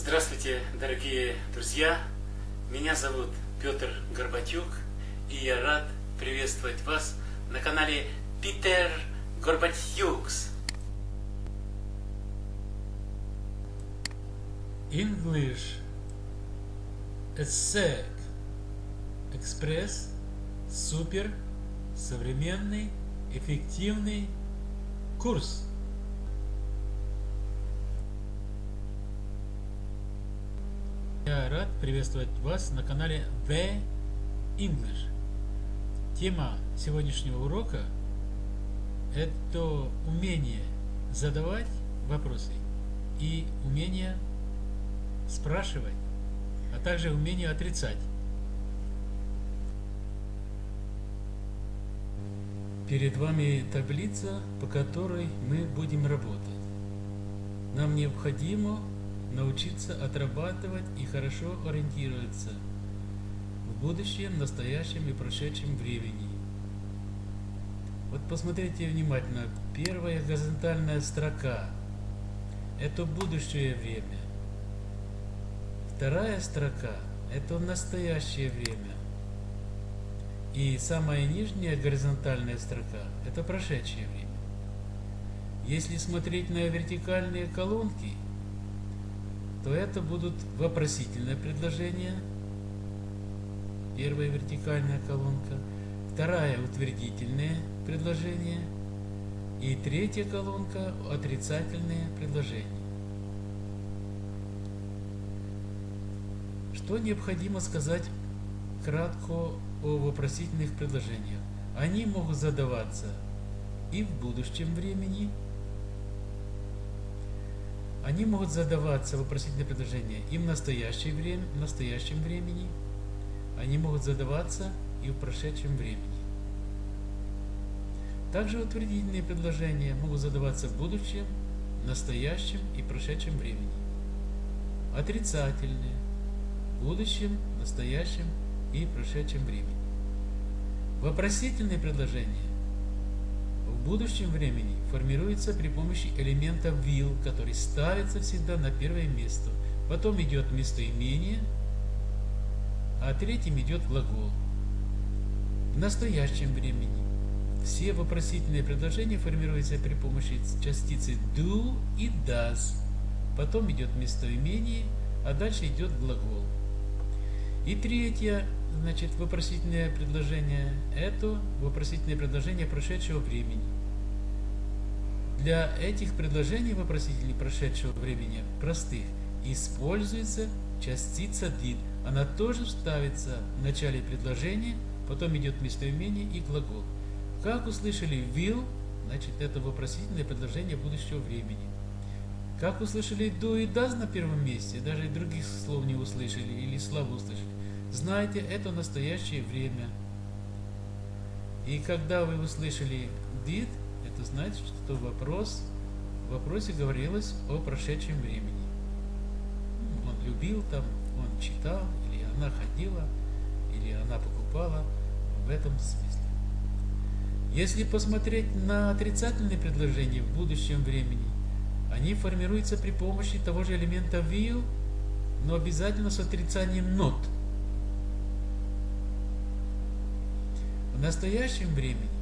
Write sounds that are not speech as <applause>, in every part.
Здравствуйте, дорогие друзья! Меня зовут Петр Горбатюк, и я рад приветствовать вас на канале Питер Горбатюкс. English ESSEC Экспресс Супер Современный Эффективный Курс Рад приветствовать вас на канале The English. Тема сегодняшнего урока – это умение задавать вопросы и умение спрашивать, а также умение отрицать. Перед вами таблица, по которой мы будем работать. Нам необходимо научиться отрабатывать и хорошо ориентироваться в будущем, настоящем и прошедшем времени. Вот посмотрите внимательно. Первая горизонтальная строка – это будущее время. Вторая строка – это настоящее время. И самая нижняя горизонтальная строка – это прошедшее время. Если смотреть на вертикальные колонки – то это будут вопросительное предложение, первая вертикальная колонка, вторая утвердительное предложение и третья колонка отрицательные предложения. Что необходимо сказать кратко о вопросительных предложениях? Они могут задаваться и в будущем времени, они могут задаваться вопросительные предложения и в настоящее время, в настоящем времени. Они могут задаваться и в прошедшем времени. Также утвердительные предложения могут задаваться в будущем, настоящем и прошедшем времени. Отрицательные – в будущем, настоящем и прошедшем времени. Вопросительные предложения будущем времени формируется при помощи элемента will, который ставится всегда на первое место. Потом идет местоимение, а третьим идет глагол. В настоящем времени все вопросительные предложения формируются при помощи частицы do и does. Потом идет местоимение, а дальше идет глагол. И третье значит, вопросительное предложение – это вопросительное предложение прошедшего времени. Для этих предложений вопросителей прошедшего времени простых используется частица did. Она тоже ставится в начале предложения, потом идет местоимение и глагол. Как услышали will, значит это вопросительное предложение будущего времени. Как услышали do и does на первом месте, даже других слов не услышали или слабо услышали, Знайте, это настоящее время. И когда вы услышали did, это значит, что вопрос, в вопросе говорилось о прошедшем времени. Он любил там, он читал, или она ходила, или она покупала, в этом смысле. Если посмотреть на отрицательные предложения в будущем времени, они формируются при помощи того же элемента will, но обязательно с отрицанием not – В настоящем времени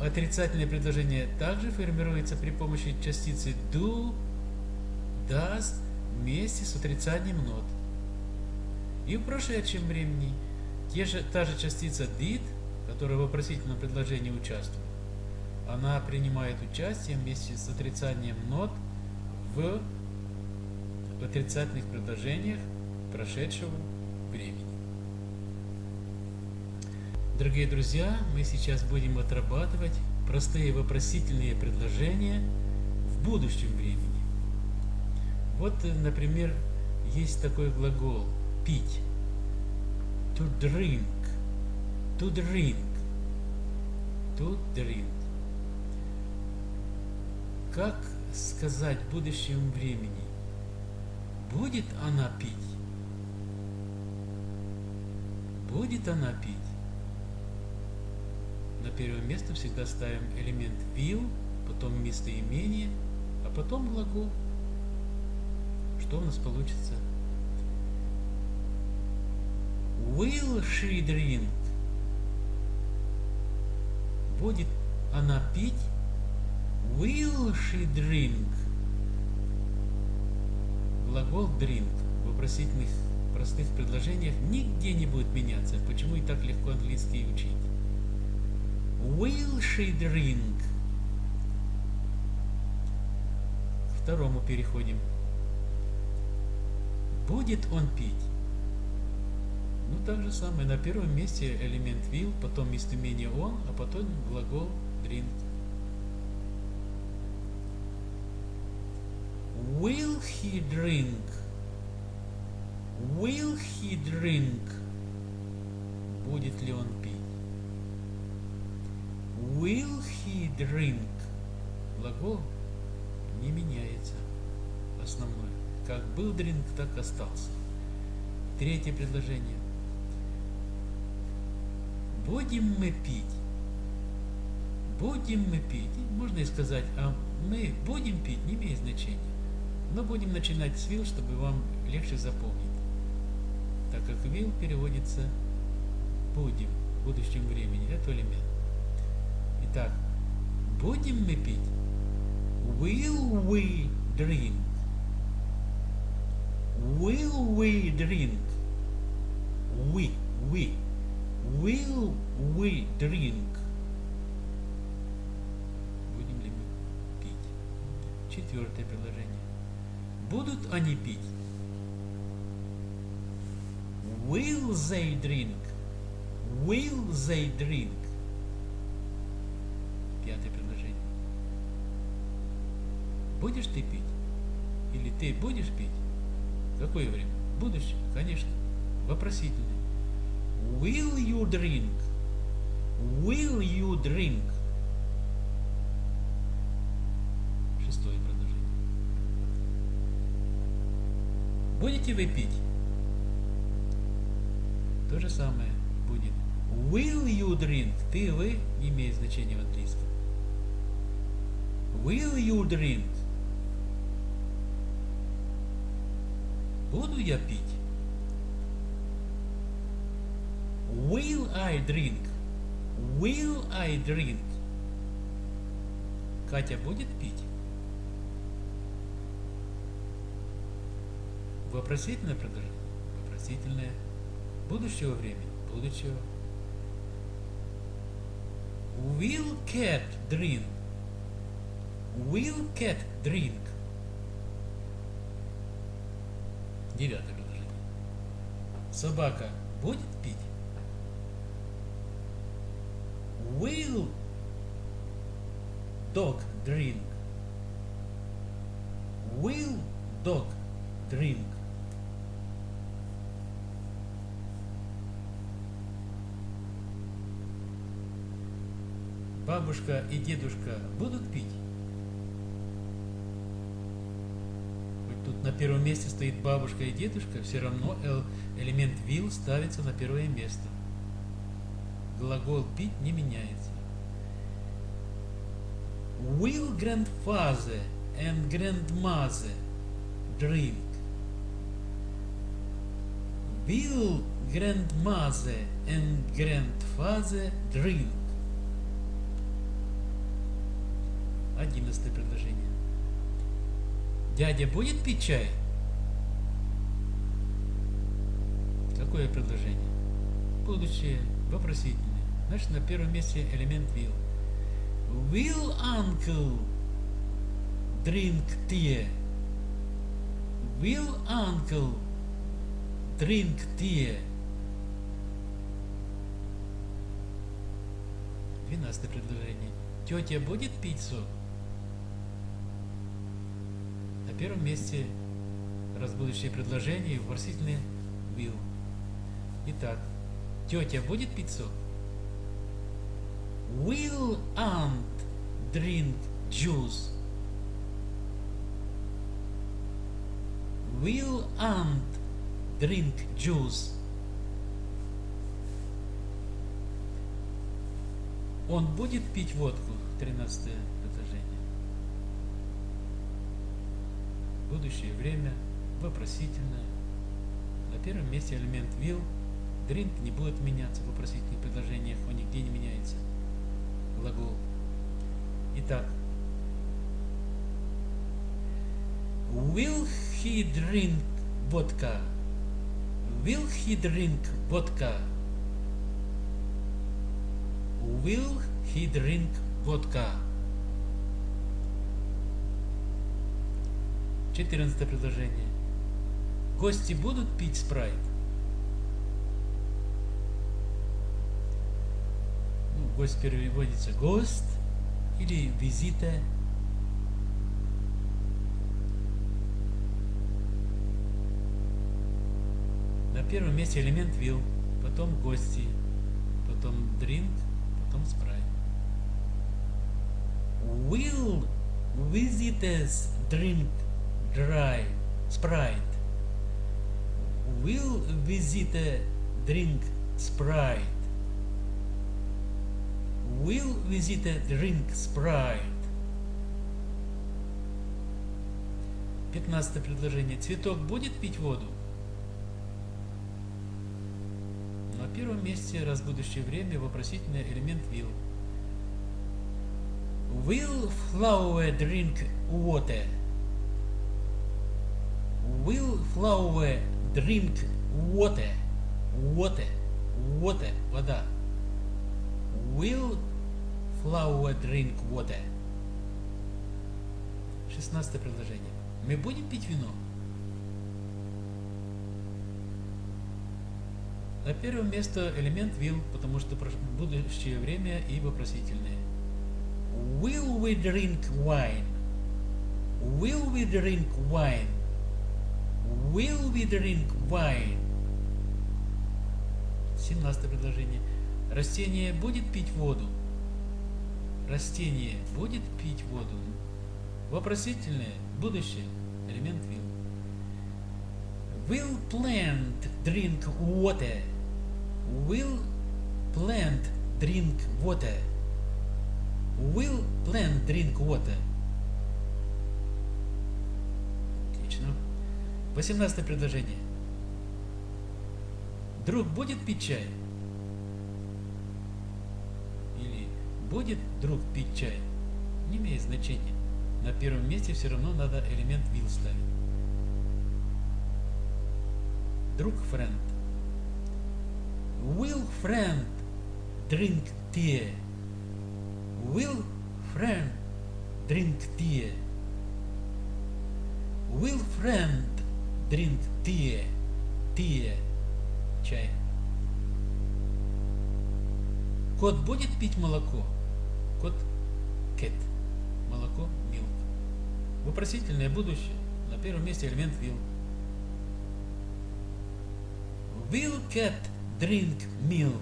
отрицательное предложение также формируется при помощи частицы do, does вместе с отрицанием not. И в прошедшем времени те же, та же частица did, которая в вопросительном предложении участвует, она принимает участие вместе с отрицанием not в отрицательных предложениях прошедшего времени. Дорогие друзья, мы сейчас будем отрабатывать простые вопросительные предложения в будущем времени. Вот, например, есть такой глагол пить. To drink. To drink. To drink. Как сказать в будущем времени? Будет она пить? Будет она пить? На первое место всегда ставим элемент will, потом местоимение, а потом глагол. что у нас получится? Will she drink? Будет она пить? Will she drink? Глагол drink в вопросительных простых предложениях нигде не будет меняться. Почему и так легко английский учить? Will she drink? К второму переходим. Будет он пить? Ну, так же самое. На первом месте элемент will, потом местоимение он, а потом глагол drink. Will he drink? Will he drink? Будет ли он пить? Will he drink? Глагол не меняется. Основной. Как был drink, так остался. Третье предложение. Будем мы пить. Будем мы пить. Можно и сказать, а мы будем пить, не имеет значения. Но будем начинать с will, чтобы вам легче запомнить. Так как will переводится будем в будущем времени. Это элемент. Итак, будем мы пить? Will we drink? Will we drink? We, we. Will we drink? Будем ли мы пить? Четвертое предложение. Будут они пить? Will they drink? Will they drink? Пятое предложение. Будешь ты пить? Или ты будешь пить? Какое время? Будущее, конечно. Вопросительное. Will you drink? Will you drink? Шестое предложение. Будете вы пить? То же самое будет. Will you drink? Ты вы не имеет значения в английском. Will you drink? Буду я пить? Will I drink? Will I drink? Катя будет пить? Вопросительное предложение? Вопросительное. Будущего времени? Будущего. Will cat drink? Will cat drink? Девятое предложение. Собака будет пить? Will dog drink? Will dog drink? Бабушка и дедушка будут пить? На первом месте стоит бабушка и дедушка, все равно элемент will ставится на первое место. Глагол пить не меняется. Will grandfather and grandmother drink? Will grandmother and grandfather drink? Одиннадцатое предложение. Дядя будет пить чай? Какое предложение? Будущее, вопросительное. Значит, на первом месте элемент will. Will uncle drink tea? Will uncle drink tea? Двенадцатое предложение. Тетя будет пить сок? первом месте разбудочные предложения и вопросительный will. Итак, тетя будет пиццу? Will aunt drink juice? Will aunt drink juice? Он будет пить водку? 13 Будущее время. вопросительное. На первом месте элемент will. Drink не будет меняться в вопросительных предложениях, он нигде не меняется. Глагол. Итак, Will he drink vodka? Will he drink vodka? Will he drink vodka? Четырнадцатое предложение. Гости будут пить спрайт? Ну, гость переводится гость или визита. На первом месте элемент will, потом гости, потом drink, потом спрайт. Will visitors drink dry Sprite? Will visitor drink Sprite? Will visitor drink Sprite? Пятнадцатое предложение. Цветок будет пить воду? На первом месте раз будущее время вопросительный элемент will. Will flower drink water? Will flower drink water? Water. Water. Вода. Will flower drink water? Шестнадцатое предложение. Мы будем пить вино? На первом место элемент will, потому что будущее время и вопросительное. Will we drink wine? Will we drink wine? Will we drink wine? 17 предложение. Растение будет пить воду? Растение будет пить воду? Вопросительное, будущее, элемент will. Will plant drink water? Will plant drink water? Will plant drink water? 18 предложение. Друг будет пить чай? Или будет друг пить чай? Не имеет значения. На первом месте все равно надо элемент will ставить. Друг friend. Will friend drink tea? Will friend drink tea? Will friend drink tea? Tea. Чай. Кот будет пить молоко? Кот cat. Молоко milk. Вопросительное будущее. На первом месте элемент will. Will cat drink milk?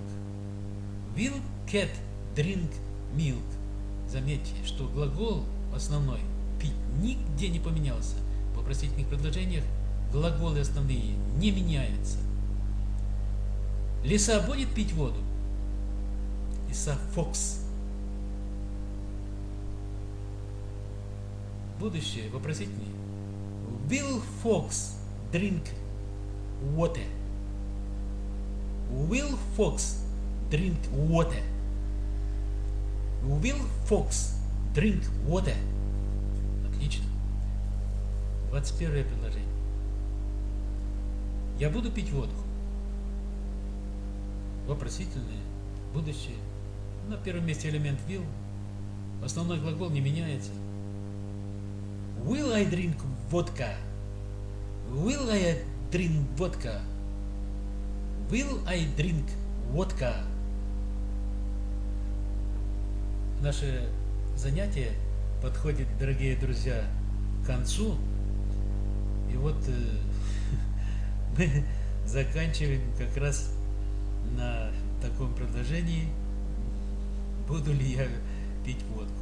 Will cat drink milk? Заметьте, что глагол основной пить нигде не поменялся. В вопросительных предложениях глаголы основные не меняются. Лиса будет пить воду? Лиса Фокс. Будущее вопросительное. Will Fox drink water? Will Fox drink water? Will Fox drink water? Отлично. 21 предложение. Я буду пить водку. Вопросительное, будущее. На первом месте элемент will. Основной глагол не меняется. Will I drink vodka? Will I drink vodka? Will I drink vodka? Наше занятие подходит, дорогие друзья, к концу. И вот э, мы <laughs> заканчиваем как раз на таком предложении, буду ли я пить водку.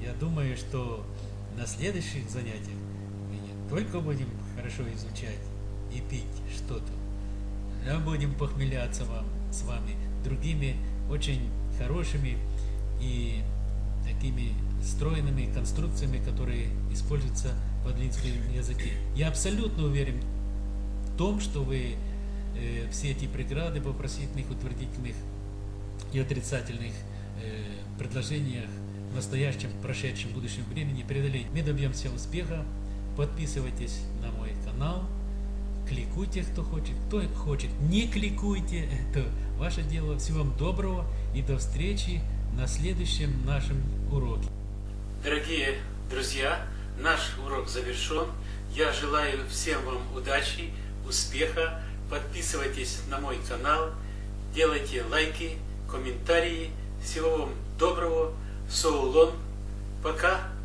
Я думаю, что на следующих занятиях мы не только будем хорошо изучать и пить что-то, но будем похмеляться вам, с вами другими очень хорошими и такими стройными конструкциями, которые используются подлинском языке. Я абсолютно уверен в том, что вы э, все эти преграды в вопросительных, утвердительных и отрицательных э, предложениях в настоящем, прошедшем, будущем времени преодолеть. Мы добьемся успеха. Подписывайтесь на мой канал, кликуйте, кто хочет, кто хочет, не кликуйте, это ваше дело. Всего вам доброго и до встречи на следующем нашем уроке. Дорогие друзья, наш урок завершен. Я желаю всем вам удачи, успеха. Подписывайтесь на мой канал, делайте лайки, комментарии. Всего вам доброго. Соулон. Пока.